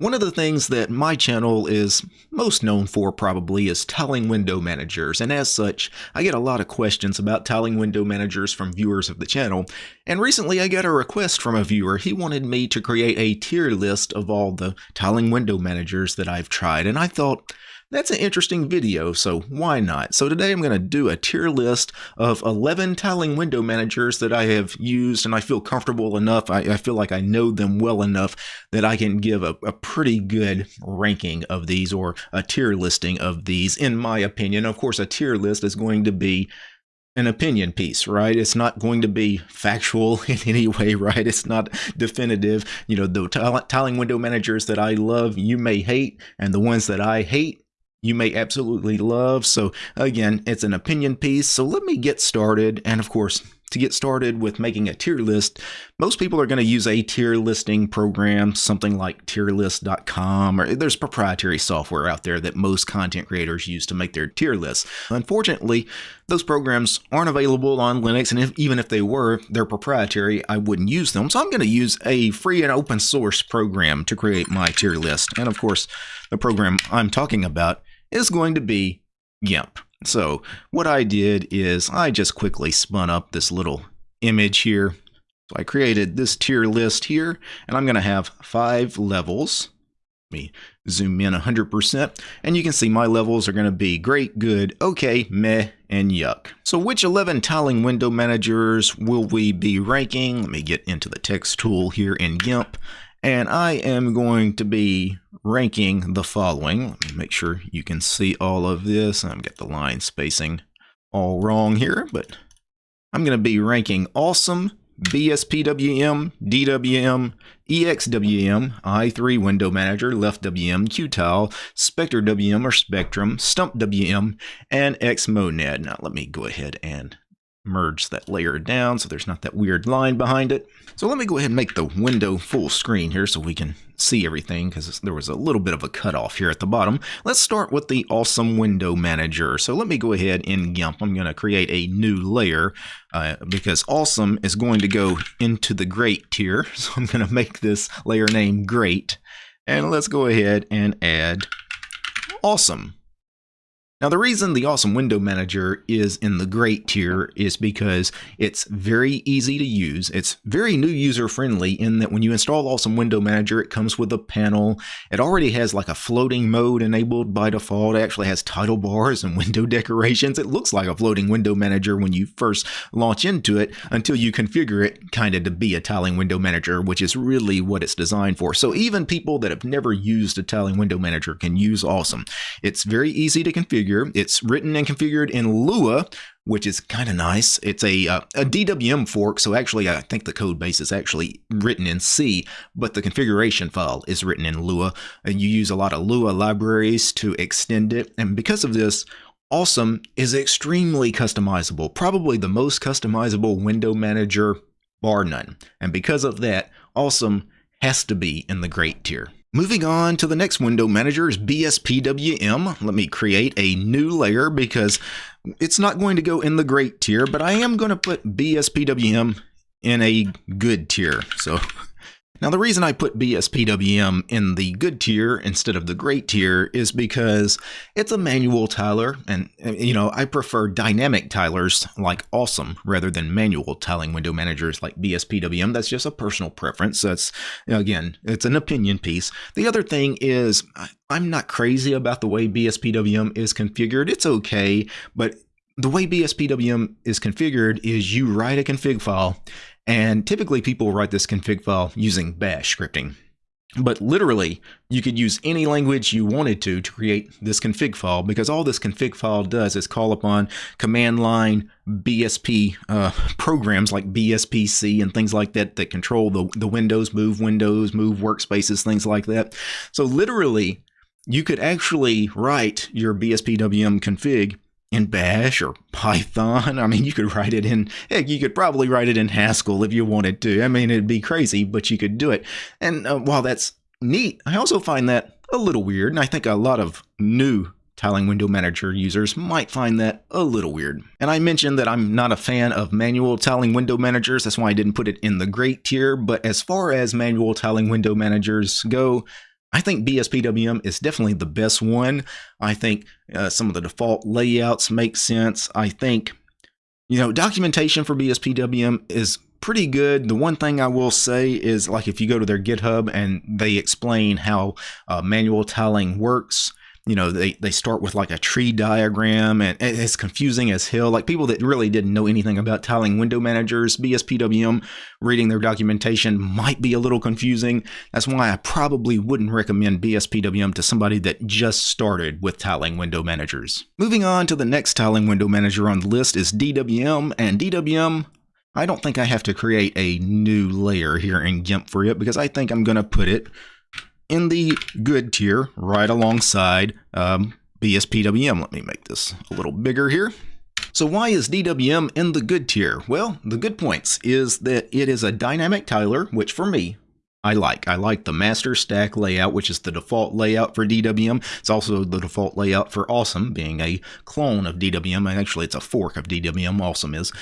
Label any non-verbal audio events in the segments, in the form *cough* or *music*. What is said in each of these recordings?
One of the things that my channel is most known for probably is tiling window managers, and as such, I get a lot of questions about tiling window managers from viewers of the channel. And recently I got a request from a viewer. He wanted me to create a tier list of all the tiling window managers that I've tried, and I thought, that's an interesting video, so why not? So today I'm going to do a tier list of 11 tiling window managers that I have used and I feel comfortable enough, I, I feel like I know them well enough that I can give a, a, pretty good ranking of these or a tier listing of these in my opinion. Of course, a tier list is going to be an opinion piece, right? It's not going to be factual *laughs* in any way, right? It's not definitive. You know, the tiling window managers that I love, you may hate, and the ones that I hate, you may absolutely love. So again, it's an opinion piece. So let me get started. And of course, to get started with making a tier list, most people are going to use a tier listing program, something like tierlist.com, or there's proprietary software out there that most content creators use to make their tier lists. Unfortunately, those programs aren't available on Linux, and if, even if they were, they're proprietary, I wouldn't use them. So I'm going to use a free and open source program to create my tier list. And of course, the program I'm talking about is going to be GIMP. So what I did is I just quickly spun up this little image here. So I created this tier list here, and I'm going to have five levels. Let me zoom in 100%, and you can see my levels are going to be great, good, okay, meh, and yuck. So which 11 tiling window managers will we be ranking? Let me get into the text tool here in GIMP, and I am going to be ranking the following. Let me make sure you can see all of this. I've got the line spacing all wrong here, but I'm going to be ranking Awesome, BSPWM, DWM, EXWM, i3 Window Manager, Left WM, Qtile, Spectre WM or Spectrum, Stump WM, and Xmonad. Now let me go ahead and merge that layer down so there's not that weird line behind it. So let me go ahead and make the window full screen here so we can see everything because there was a little bit of a cutoff here at the bottom. Let's start with the awesome window manager. So let me go ahead in GIMP. I'm going to create a new layer uh, because awesome is going to go into the great tier. *laughs* So I'm going to make this layer name great. And let's go ahead and add awesome. Now the reason the Awesome Window Manager is in the great tier is because it's very easy to use. It's very new user friendly in that when you install Awesome Window Manager, it comes with a panel. It already has like a floating mode enabled by default. It actually has title bars and *laughs* window decorations. It looks like a floating window manager when you first launch into it until you configure it kind of to be a tiling window manager, which is really what it's designed for. So even people that have never used a tiling window manager can use Awesome. It's very easy to configure configure. It's written and configured in Lua, which is kind of nice. It's a, uh, a DWM fork, so actually I think the code base is actually written in C, but the configuration file is written in Lua. And you use a lot of Lua libraries to extend it, and because of this, Awesome is extremely customizable, probably the most customizable window manager bar none. And because of that, Awesome has to be in the great tier. Moving on to the next window manager is BSPWM. Let me create a new layer because it's not going to go in the great tier, but I am going to put BSPWM in a good tier. So now, the reason I put BSPWM in the good tier instead of the great tier is because it's a manual tiler, and you know, I prefer dynamic tilers like Awesome rather than manual tiling window managers like BSPWM. That's just a personal preference. That's, again, it's an opinion piece. The other thing is, I'm not crazy about the way BSPWM is configured. It's okay, but the way BSPWM is configured is you write a config file and typically people write this config file using bash scripting. But literally, you could use any language you wanted to to create this config file because all this config file does is call upon command line BSP uh, programs like BSPC and things like that that control the, the windows, move windows, move workspaces, things like that. So literally, you could actually write your BSPWM config in Bash or Python. I mean, you could write it in, heck, you could probably write it in Haskell if you wanted to. I mean, it'd be crazy, but you could do it. And uh, while that's neat, I also find that a little weird. And I think a lot of new Tiling Window Manager users might find that a little weird. And I mentioned that I'm not a fan of manual tiling window managers. That's why I didn't put it in the great tier. But as far as manual tiling window managers go, I think BSPWM is definitely the best one. I think uh, some of the default layouts make sense. I think, you know, documentation for BSPWM is pretty good. The one thing I will say is like if you go to their GitHub and they explain how uh, manual tiling works, you know they, they start with like a tree diagram and it's confusing as hell. Like people that really didn't know anything about tiling window managers bspwm reading their documentation might be a little confusing. That's why i probably wouldn't recommend bspwm to somebody that just started with tiling window managers. Moving on to the next tiling window manager on the list is dwm and dwm I don't think I have to create a new layer here in GIMP for it because I think I'm going to put it in the good tier right alongside um, BSPWM. Let me make this a little bigger here. So why is DWM in the good tier? Well, the good points is that it is a dynamic tiler, which for me, I like. I like the master stack layout, which is the default layout for DWM. It's also the default layout for Awesome, being a clone of DWM. And actually, it's a fork of DWM, Awesome is.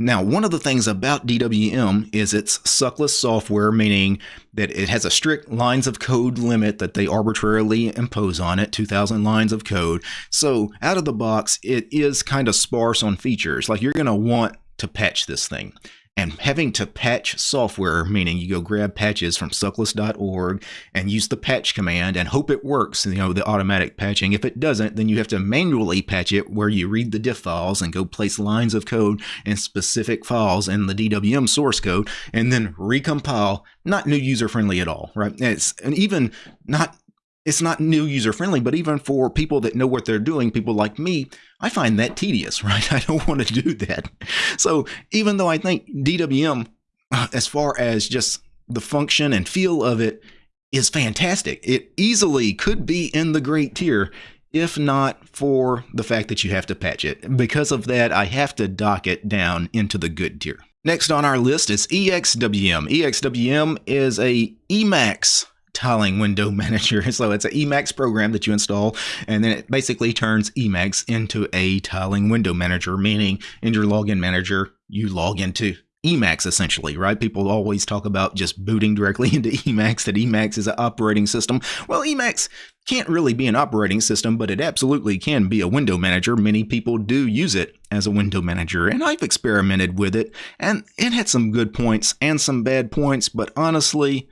Now, one of the things about DWM is it's suckless software, meaning that it has a strict lines of code limit that they arbitrarily impose on it 2,000 lines of code. So, out of the box, it is kind of sparse on features. Like, you're going to want to patch this thing and having to patch software, meaning you go grab patches from suckless.org and use the patch command and hope it works, you know, the automatic patching. If it doesn't, then you have to manually patch it where you read the diff files and go place lines of code in specific files in the DWM source code and then recompile. Not new user friendly at all, right? It's and even not it's not new user friendly, but even for people that know what they're doing, people like me, I find that tedious, *laughs* right? I don't want to do that. So even though I think DWM, uh, as far as just the function and feel of it, is fantastic, it easily could be in the great tier if not for the fact that you have to patch it. Because of that, I have to dock it down into the good tier. Next on our list is EXWM. EXWM is a Emacs tiling window *laughs* manager. So it's an Emacs program that you install, and then it basically turns Emacs into a tiling window manager, meaning in your login manager, you log into Emacs essentially, right? People always talk about just booting directly *laughs* into Emacs, that Emacs is an operating system. Well, Emacs can't really be an operating system, but it absolutely can be a window manager. Many people do use it as a window manager, and I've experimented with it, and it had some good points and some bad points, but honestly,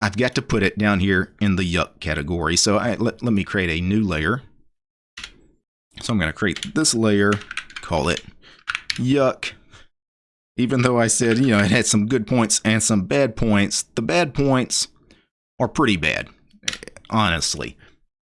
I've got to put it down here in the yuck category. So I, let, let me create a new layer. So I'm going to create this layer, call it yuck. Even though I said, you know, it had some good points and some bad points, the bad points are pretty bad, honestly.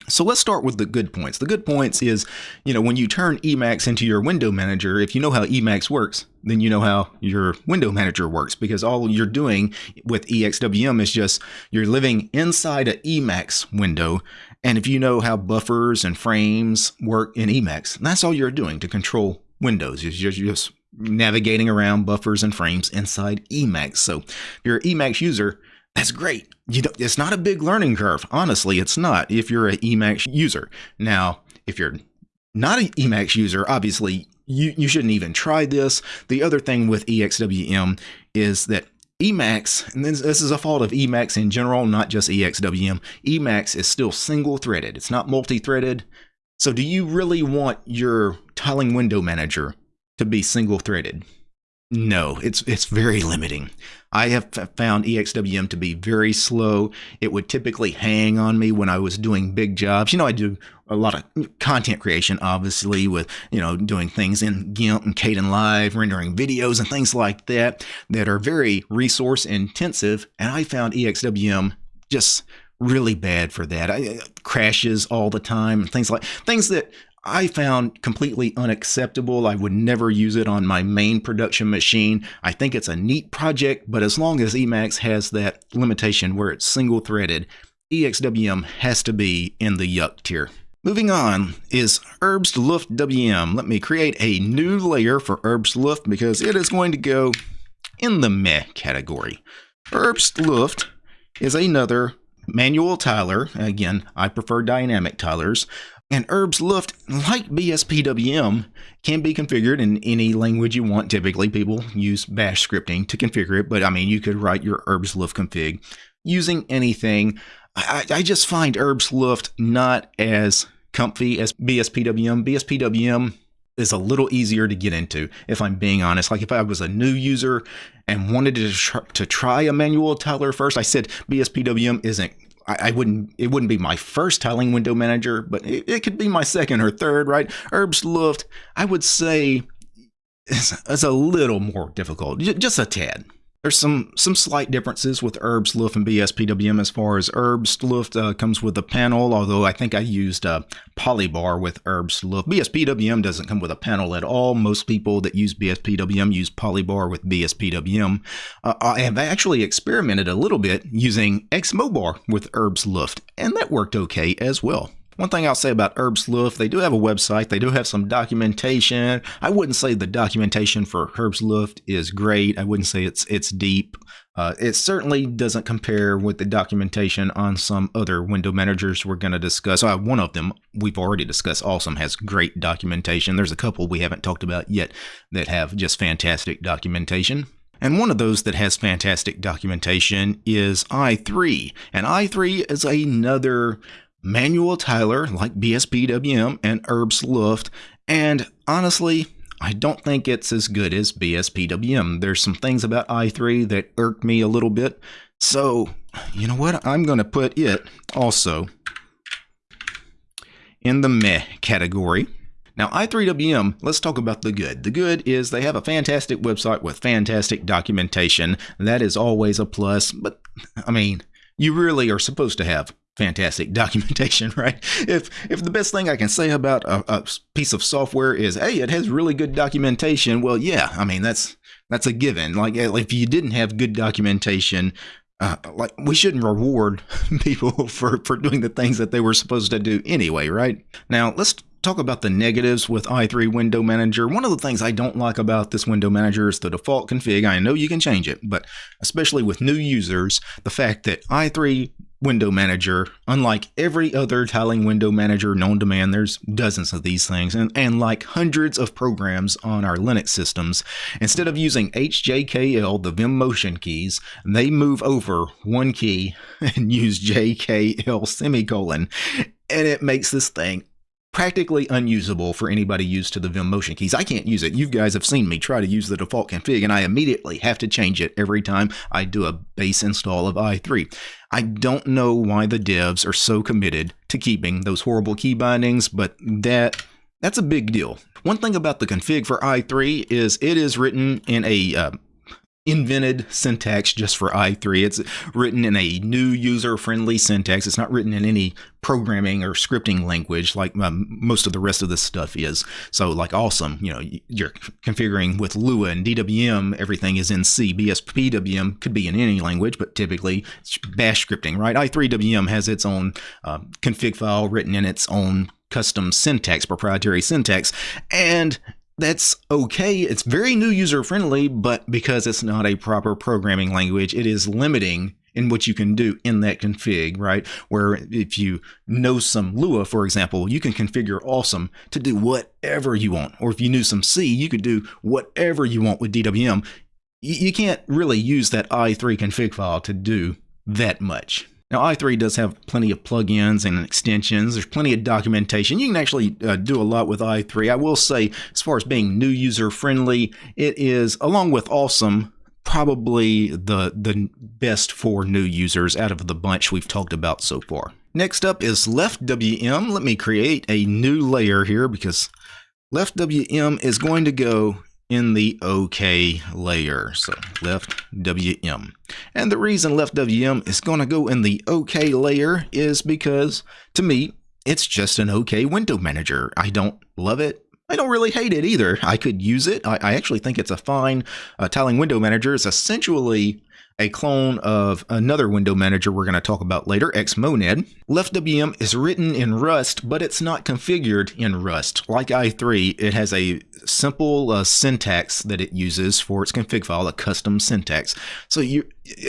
So let's start with the good points. The good points is, you know, when you turn Emacs into your window manager, if you know how Emacs works, then you know how your window manager works because all you're doing with EXWM is just you're living inside an Emacs window. And if you know how buffers and frames work in Emacs, that's all you're doing to control Windows. You're just navigating around buffers and frames inside Emacs. So if you're an Emacs user, that's great. You it's not a big learning curve. Honestly, it's not if you're an Emacs user. Now, if you're not an Emacs user, obviously you, you shouldn't even try this. The other thing with EXWM is that Emacs, and this, this is a fault of Emacs in general, not just EXWM, Emacs is still single threaded. It's not multi threaded. So, do you really want your tiling window manager to be single threaded? No, it's it's very limiting. I have found EXWM to be very slow. It would typically hang on me when I was doing big jobs. You know, I do a lot of content creation, obviously, with you know doing things in GIMP and Kdenlive, rendering videos and things like that that are very resource intensive. And I found EXWM just really bad for that. I, uh, crashes all the time and things like things that I found completely unacceptable. I would never use it on my main production machine. I think it's a neat project, but as long as Emacs has that limitation where it's single threaded, EXWM has to be in the yuck tier. Moving on is Herbstluft WM. Let me create a new layer for Herbstluft because it is going to go in the meh category. Herbstluft is another manual tiler. Again, I prefer dynamic tilers. And Herbstluft, like BSPWM, can be configured in any language you want. Typically, people use bash scripting to configure it, but I mean, you could write your Herbstluft config using anything. I, I just find Herbstluft not as comfy as BSPWM. BSPWM is a little easier to get into, if I'm being honest. Like if I was a new user and wanted to, try, to try a manual tiler first, I said BSPWM isn't I, wouldn't it wouldn't be my first tiling window manager, but it, it could be my second or third, right? Herbs Herbstluft, I would say is, is a little more difficult, just a tad. There's some some slight differences with Herbstluft and BSPWM as far as Herbstluft uh, comes with a panel, although I think I used uh, Polybar with Herbstluft. BSPWM doesn't come with a panel at all. Most people that use BSPWM use Polybar with BSPWM. Uh, I have actually experimented a little bit using Xmobar with Herbstluft, and that worked okay as well. One thing I'll say about Herbstluft, they do have a website. They do have some documentation. I wouldn't say the documentation for Herbstluft is great. I wouldn't say it's it's deep. Uh, it certainly doesn't compare with the documentation on some other window managers we're going to discuss. Uh, one of them we've already discussed. Awesome has great documentation. There's a couple we haven't talked about yet that have just fantastic documentation. And one of those that has fantastic documentation is i3. And i3 is another manual tiler, like BSPWM and Herbstluft, and honestly, I don't think it's as good as BSPWM. There's some things about i3 that irk me a little bit. So, you know what? I'm going to put it also in the meh category. Now, i3WM, let's talk about the good. The good is they have a fantastic website with fantastic documentation. That is always a plus, but I mean, you really are supposed to have fantastic *laughs* documentation, right? If if the best thing I can say about a, a, piece of software is, hey, it has really good documentation, well, yeah, I mean that's that's a given. Like if you didn't have good documentation, uh, like we shouldn't reward *laughs* people for for doing the things that they were supposed to do anyway, right? Now let's talk about the negatives with i3 Window Manager. One of the things I don't like about this window manager is the default config. I know you can change it, but especially with new users, the fact that i3 window manager, unlike every other tiling window manager known to man, there's dozens of these things, and, and like hundreds of programs on our Linux systems, instead of using HJKL, the Vim motion keys, they move over one key *laughs* and use JKL semicolon, and it makes this thing practically unusable for anybody used to the Vim motion keys. I can't use it. You guys have seen me try to use the default config and I immediately have to change it every time I do a base install of i3. I don't know why the devs are so committed to keeping those horrible key bindings, but that that's a big deal. One thing about the config for i3 is it is written in a uh, invented syntax just for i3. It's written in a new user-friendly syntax. It's not written in any programming or scripting language like um, most of the rest of this stuff is. So like awesome, you know, you're configuring with Lua and DWM, everything is in C. BSPWM could be in any language, but typically it's bash scripting, right? i3WM has its own uh, config file written in its own custom syntax, proprietary syntax, and that's okay. It's very new user friendly, but because it's not a proper programming language, it is limiting in what you can do in that config, right? Where if you know some Lua, for example, you can configure awesome to do whatever you want. Or if you knew some C, you could do whatever you want with DWM. You can't really use that i3 config file to do that much. Now, i3 does have plenty of plugins and extensions. There's plenty of documentation. You can actually uh, do a lot with i3. I will say, as far as being new user friendly, it is, along with Awesome, probably the, the best for new users out of the bunch we've talked about so far. Next up is LeftWM. Let me create a new layer here because LeftWM is going to go in the OK layer. So left WM. And the reason left WM is going to go in the OK layer is because to me, it's just an OK window manager. I don't love it. I don't really hate it either. I could use it. I, I actually think it's a fine uh, tiling window manager. It's essentially a clone of another window manager we're going to talk about later, Xmonad. LeftWM is written in Rust, but it's not configured in Rust. Like i3, it has a simple uh, syntax that it uses for its config file, a custom syntax. So you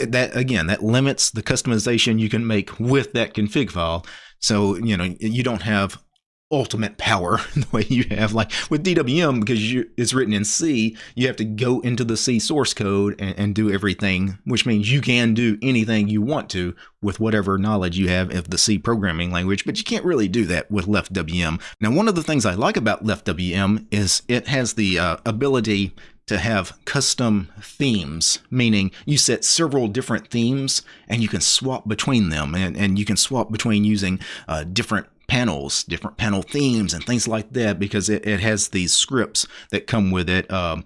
that again, that limits the customization you can make with that config file. So, you know, you don't have ultimate power *laughs* the way you have like with DWM because you, it's written in C you have to go into the C source code and, and, do everything which means you can do anything you want to with whatever knowledge you have of the C programming language but you can't really do that with LeftWM. Now one of the things I like about LeftWM is it has the uh, ability to have custom themes, meaning you set several different themes and you can swap between them and, and you can swap between using uh, different panels, different panel themes, and things like that because it, it has these scripts that come with it. Um,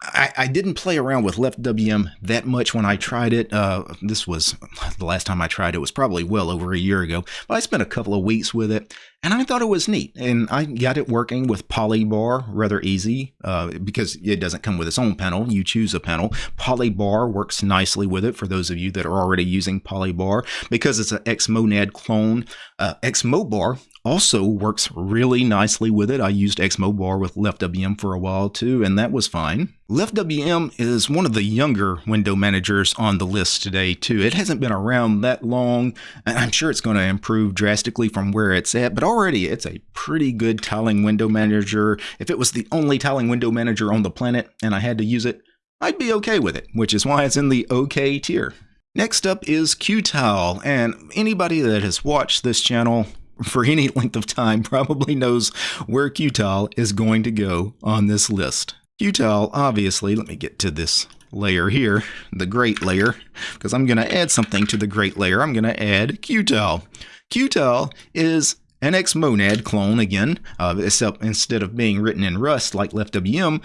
I, I, didn't play around with Left LeftWM that much when I tried it. Uh, this was the last time I tried it was probably well over a year ago, but I spent a couple of weeks with it and I thought it was neat. And I got it working with Polybar rather easy uh, because it doesn't come with its own panel. You choose a panel. Polybar works nicely with it for those of you that are already using Polybar because it's an Xmonad clone. Uh, Xmobar also works really nicely with it. I used Xmobar with LeftWM for a while too, and that was fine. LeftWM is one of the younger window managers on the list today too. It hasn't been around that long, and I'm sure it's going to improve drastically from where it's at, but already it's a pretty good tiling window manager. If it was the only tiling window manager on the planet and I had to use it, I'd be okay with it, which is why it's in the OK tier. Next up is Qtile, and anybody that has watched this channel for any *laughs* length of time probably knows where Qtile is going to go on this list. Qtile, obviously, let me get to this layer here, the great layer, because I'm going to add something to the great layer. I'm going to add Qtile. Qtile is an Xmonad clone again, uh, except instead of being written in Rust like LeftWM,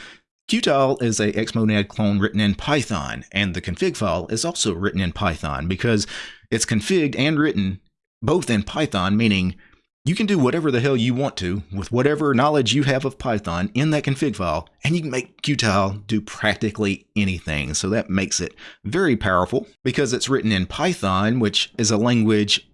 Qtile is a Xmonad clone written in Python, and the config file is also written in Python because it's configured and written both in Python, meaning you can do whatever the hell you want to with whatever knowledge you have of Python in that config file, and you can make Qtile do practically anything. So that makes it very powerful because it's written in Python, which is a language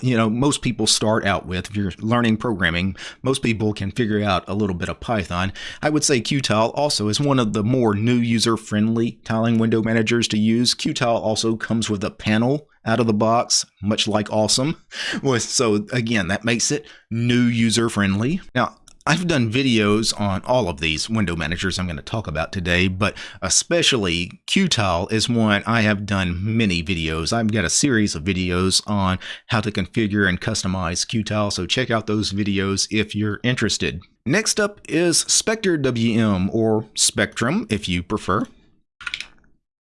you know most people start out with. If you're learning programming most people can figure out a little bit of python. I would say qtile also is one of the more new user friendly tiling window managers to use. Qtile also comes with a panel out of the box, much like Awesome. So again, that makes it new user friendly. Now, I've done videos on all of these window managers I'm going to talk about today, but especially Qtile is one I have done many videos. I've got a series of videos on how to configure and customize Qtile, so check out those videos if you're interested. Next up is Spectre WM, or Spectrum if you prefer.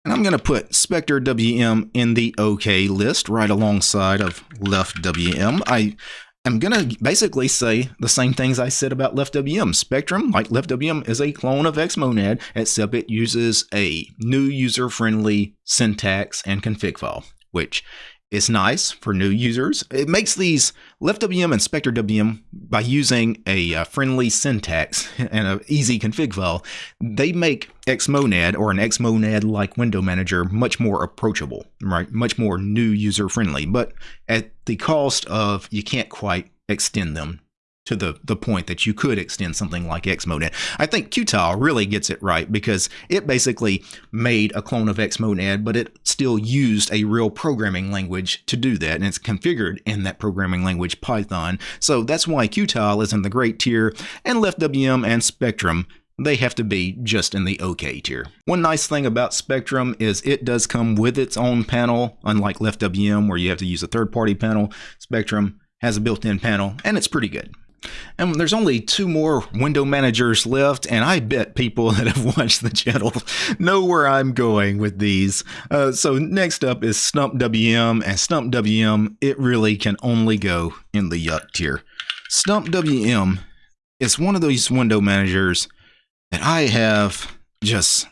And I'm going to put Spectre WM in the OK list right alongside of Left WM. I am going to basically say the same things I said about Left WM. Spectrum, like Left WM, is a clone of Xmonad, except it uses a new user-friendly syntax and config file, which is nice for new users. It makes these LeftWM and SpectreWM by using a uh, friendly syntax *laughs* and an easy config file. They make Xmonad or an Xmonad like window manager much more approachable, right? Much more new user friendly, but at the cost of you can't quite extend them to the, the point that you could extend something like Xmonad. I think Qtile really gets it right because it basically made a clone of Xmonad, but it still used a real programming language to do that, and it's configured in that programming language, Python. So that's why Qtile is in the great tier, and LeftWM and Spectrum they have to be just in the OK tier. One nice thing about Spectrum is it does come with its own panel, unlike LeftWM where you have to use a third-party panel. Spectrum has a built-in panel, and it's pretty good. And there's only two more window managers left, and I bet people *laughs* that have watched the channel know where I'm going with these. Uh, so next up is Stump WM, and Stump WM, it really can only go in the yuck tier. Stump WM is one of those window managers that I have just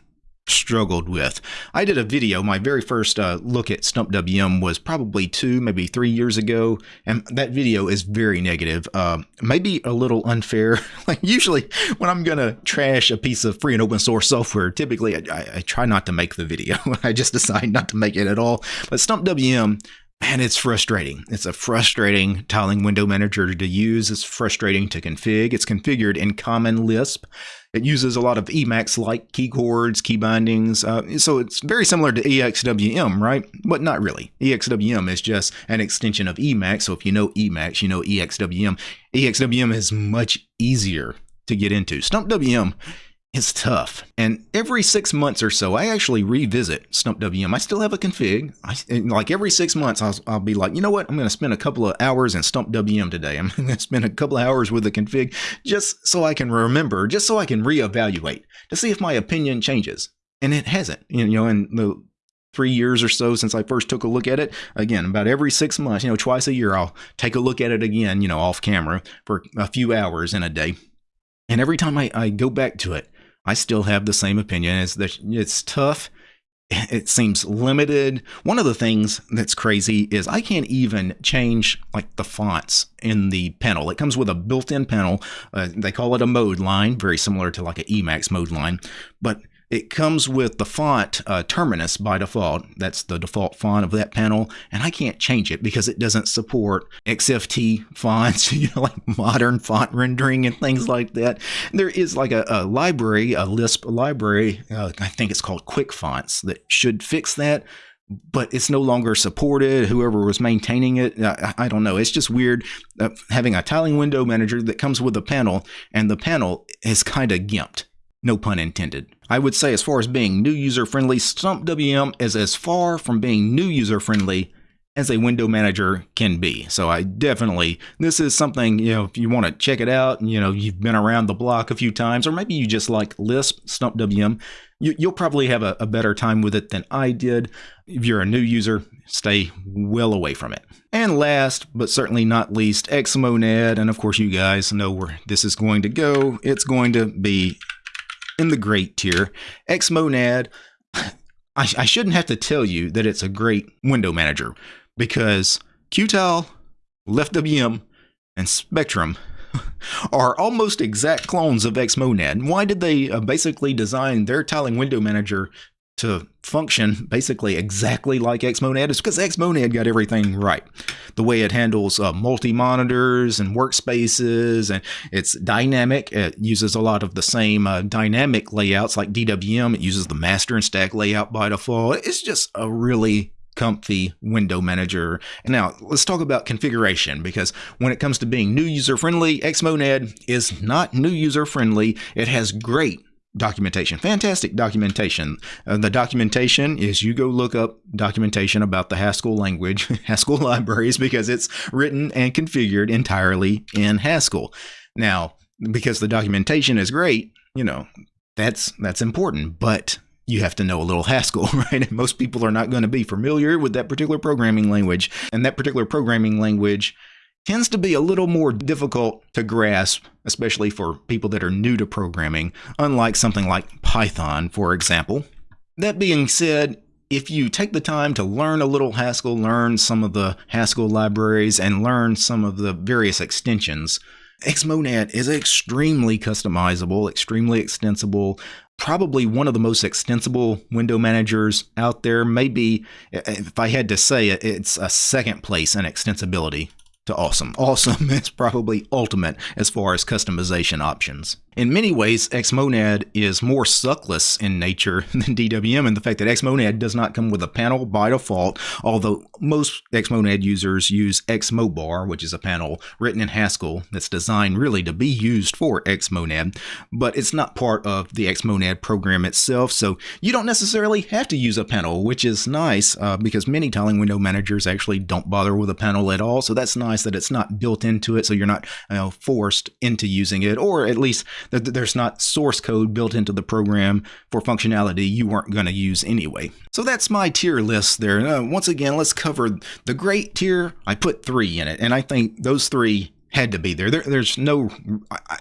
struggled with. I did a video, my very first uh, look at Stump WM was probably two, maybe three years ago, and that video is very negative. Uh, maybe a little unfair. *laughs* like usually when I'm gonna trash a piece of free and open source software, typically I, I, I try not to make the video. *laughs* I just decide not to make it at all. But Stump WM and it's frustrating. It's a frustrating tiling window manager to use. It's frustrating to configure. It's configured in Common Lisp. It uses a lot of Emacs like key chords, key bindings. Uh, so it's very similar to EXWM, right? But not really. EXWM is just an extension of Emacs. So if you know Emacs, you know EXWM. EXWM is much easier to get into. StumpWM is tough. And every six months or so, I actually revisit StumpWM. I still have a config. I, like every six months, I'll, I'll be like, you know what? I'm going to spend a couple of hours in StumpWM today. I'm *laughs* going to spend a couple of hours with the config just so I can remember, just so I can reevaluate to see if my opinion changes. And it hasn't. You know, in the three years or so since I first took a look at it. Again, about every six months, you know, twice a year, I'll take a look at it again, you know, off camera for a few hours in a day. And every time I, I go back to it, I still have the same opinion. It's it's tough. It seems limited. One of the things that's crazy is I can't even change like the fonts in the panel. It comes with a built-in panel. Uh, they call it a mode line, very similar to like an Emacs mode line. But it comes with the font uh, Terminus by default. That's the default font of that panel, and I can't change it because it doesn't support XFT fonts, *laughs* you know, like modern font rendering and things like that. There is like a, a library, a Lisp library, uh, I think it's called Quick Fonts, that should fix that but it's no longer supported. Whoever was maintaining it, I, I don't know. It's just weird uh, having a tiling window manager that comes with a panel, and the panel is kind of gimped. No pun intended. I would say, as far as being new user friendly, StumpWM is as far from being new user friendly as a window manager can be. So I definitely, this is something, you know, if you want to check it out, you know, you've been around the block a few times, or maybe you just like Lisp, Stump StumpWM, you, will probably have a, a better time with it than I did. If you're a new user, stay well away from it. And last, but certainly not least, Xmonad. And of course, you guys know where this is going to go. It's going to be in the great tier. Xmonad, I, I shouldn't have to tell you that it's a great window manager because Qtile, LeftWM, and Spectrum *laughs* are almost exact clones of Xmonad. Why did they uh, basically design their tiling window manager to function basically exactly like Xmonad is because Xmonad got everything right. The way it handles uh, multi-monitors and workspaces, and it's dynamic. It uses a lot of the same uh, dynamic layouts like DWM. It uses the master and stack layout by default. It's just a really comfy window manager. Now let's talk about configuration because when it comes to being new user friendly, Xmonad is not new user friendly. It has great documentation. Fantastic documentation. Uh, the documentation is you go look up documentation about the Haskell language, *laughs* Haskell libraries, because it's written and configured entirely in Haskell. Now, because the documentation is great, you know, that's that's important, but you have to know a little Haskell, *laughs* right? And most people are not going to be familiar with that particular programming language. And that particular programming language tends to be a little more difficult to grasp, especially for people that are new to programming, unlike something like Python, for example. That being said, if you take the time to learn a little Haskell, learn some of the Haskell libraries, and learn some of the various extensions, Xmonad is extremely customizable, extremely extensible, probably one of the most extensible window managers out there. Maybe, if I had to say it, it's a second place in extensibility to awesome. Awesome *laughs* is probably ultimate as far as customization options. In many ways, Xmonad is more suckless in nature *laughs* than DWM in the fact that Xmonad does not come with a panel by default, although most Xmonad users use Xmobar, which is a panel written in Haskell that's designed really to be used for Xmonad, but it's not part of the Xmonad program itself, so you don't necessarily have to use a panel, which is nice uh, because many tiling window managers actually don't bother with a panel at all, so that's that it's not built into it, so you're not you know, forced into using it, or at least there's not source code built into the program for functionality you weren't going to use anyway. So that's my tier list there. Uh, once again, let's cover the great tier. I put three in it, and I think those three had to be there. there there's no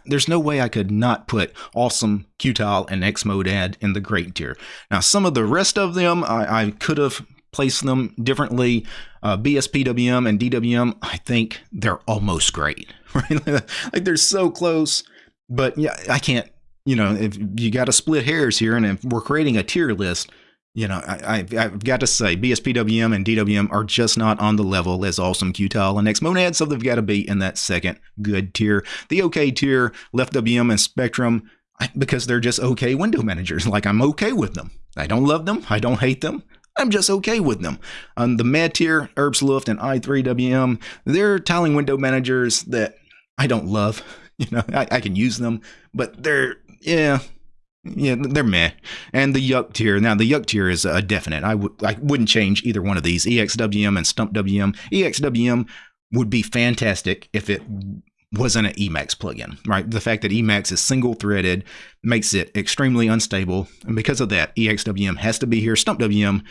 there's no way I could not put awesome Qtile and Xmonad in the great tier. Now some of the rest of them I, I could have placed them differently. Uh, BSPWM and DWM, I think they're almost great. *laughs* Right? like they're so close. But yeah, I can't, you know, if you got to split hairs here, and if we're creating a tier list, you know, I, have got to say, BSPWM and DWM are just not on the level as Awesome Qtile and Xmonad, so they've got to be in that second good tier. The OK tier, Left WM and Spectrum, because they're just okay window managers. Like, I'm okay with them. I don't love them. I don't hate them. I'm just okay with them. On the Mad tier, and i3WM, they're tiling window managers that I don't love. *laughs* You know, I, I can use them, but they're, yeah, yeah, they're meh. And the Yuck tier. Now, the Yuck tier is a definite. I w- I wouldn't change either one of these. EXWM and StumpWM. EXWM would be fantastic if it wasn't an Emacs plugin, right? The fact that Emacs is single threaded makes it extremely unstable. And because of that, EXWM has to be here. StumpWM,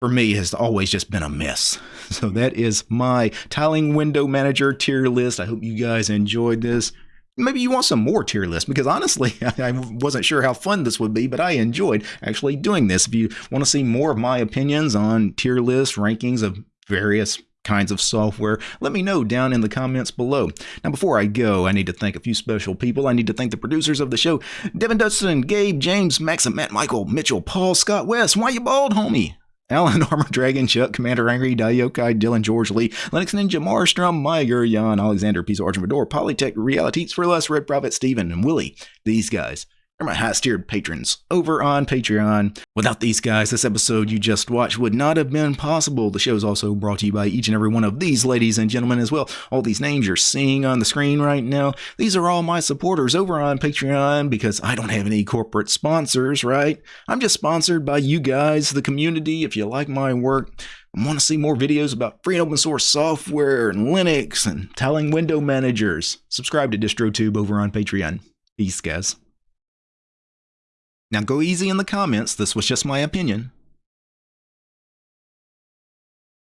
for me, has always just been a mess. *laughs* So that is my tiling window manager tier list. I hope you guys enjoyed this maybe you want some more tier lists because honestly, *laughs* I wasn't sure how fun this would be, but I enjoyed actually doing this. If you want to see more of my opinions on tier list rankings of various kinds of software, let me know down in the comments below. Now, before I go, I need to thank a few special people. I need to thank the producers of the show Devin Dustin, Gabe, James, Max, and Matt, Michael, Mitchell, Paul, Scott West. Why you bald, homie? Alan, *laughs* Armor Dragon, Chuck, Commander Angry, Daiokai, Dylan, George Lee, Linux Ninja, Marstrom, Myger, Jan, Alexander, Piece of Argent Polytech, Realities for Less, Red Prophet, Steven, and Willie. These guys they're my highest tiered patrons over on Patreon. Without these guys, this episode you just watched would not have been possible. The show is also brought to you by each and every one of these ladies and gentlemen as well. All these names you're seeing on the screen right now, these are all my supporters over on Patreon because I don't have any corporate sponsors, right? I'm just sponsored by you guys, the community. If you like my work, and want to see more videos about free and open source software and Linux and telling window managers, subscribe to DistroTube over on Patreon. Peace, guys. Now go easy in the comments, this was just my opinion.